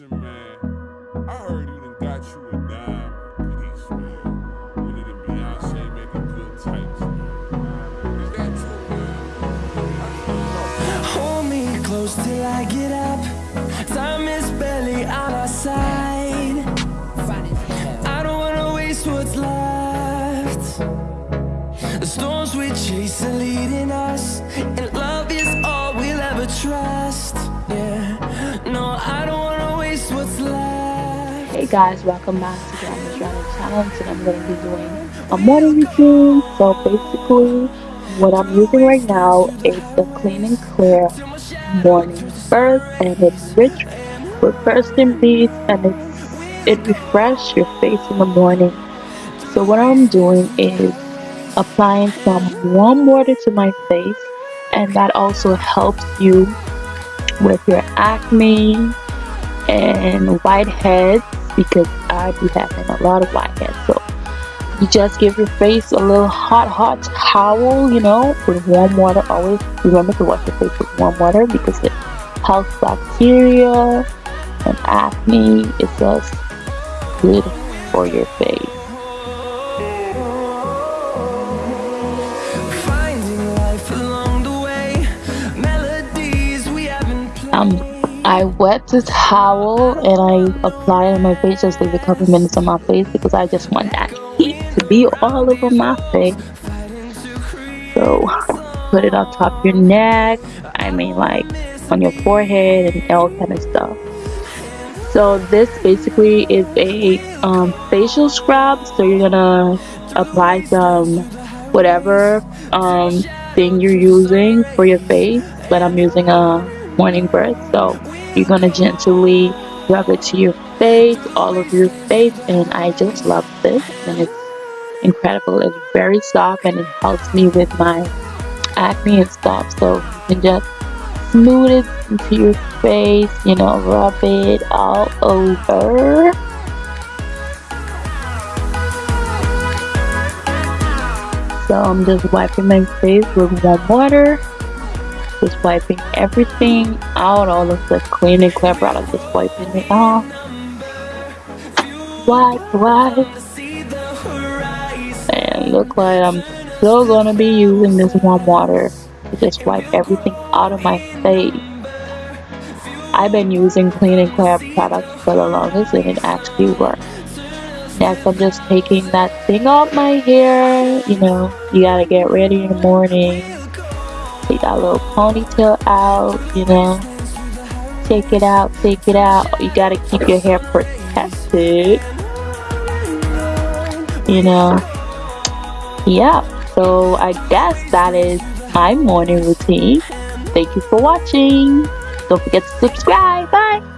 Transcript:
Listen, man, I heard you done got you a dime piece, man. Beyonce making good types, man. Is that true, man? Hold me close till I get up. Time is barely on our side. I don't wanna waste what's left. The storms we chase are leading us, and guys, welcome back to Grandma's Running Challenge and I'm going to be doing a morning routine. So basically, what I'm using right now is the Clean and Clear Morning Burst and it's rich with quercetin beads and it's it refreshes your face in the morning. So what I'm doing is applying some warm water to my face and that also helps you with your acne and whiteheads because I be having a lot of whiteheads. So you just give your face a little hot, hot towel, you know, with warm water. Always remember to wash your face with warm water because it helps bacteria and acne. It's just good for your face. Finding life along the way, melodies we haven't played. Um, I wet the towel and I apply it on my face, just leave a couple minutes on my face because I just want that heat to be all over my face. So put it on top of your neck, I mean like on your forehead and all kind of stuff. So this basically is a um, facial scrub. So you're gonna apply some whatever um, thing you're using for your face, but I'm using a morning breath. So you're gonna gently rub it to your face, all of your face, and I just love this, and it's incredible. It's very soft and it helps me with my acne and stuff. So you can just smooth it into your face, you know, rub it all over. So I'm just wiping my face with warm water. Just wiping everything out, all of the clean and clear product, just wiping it off. Wipe, wipe. And look like I'm still gonna be using this warm water to just wipe everything out of my face. I've been using clean and clear products for the longest and it actually works. Next, I'm just taking that thing off my hair. You know, you gotta get ready in the morning. Take that little ponytail out, you know. Take it out, take it out. You gotta keep your hair protected. You know. Yeah, so I guess that is my morning routine. Thank you for watching. Don't forget to subscribe. Bye.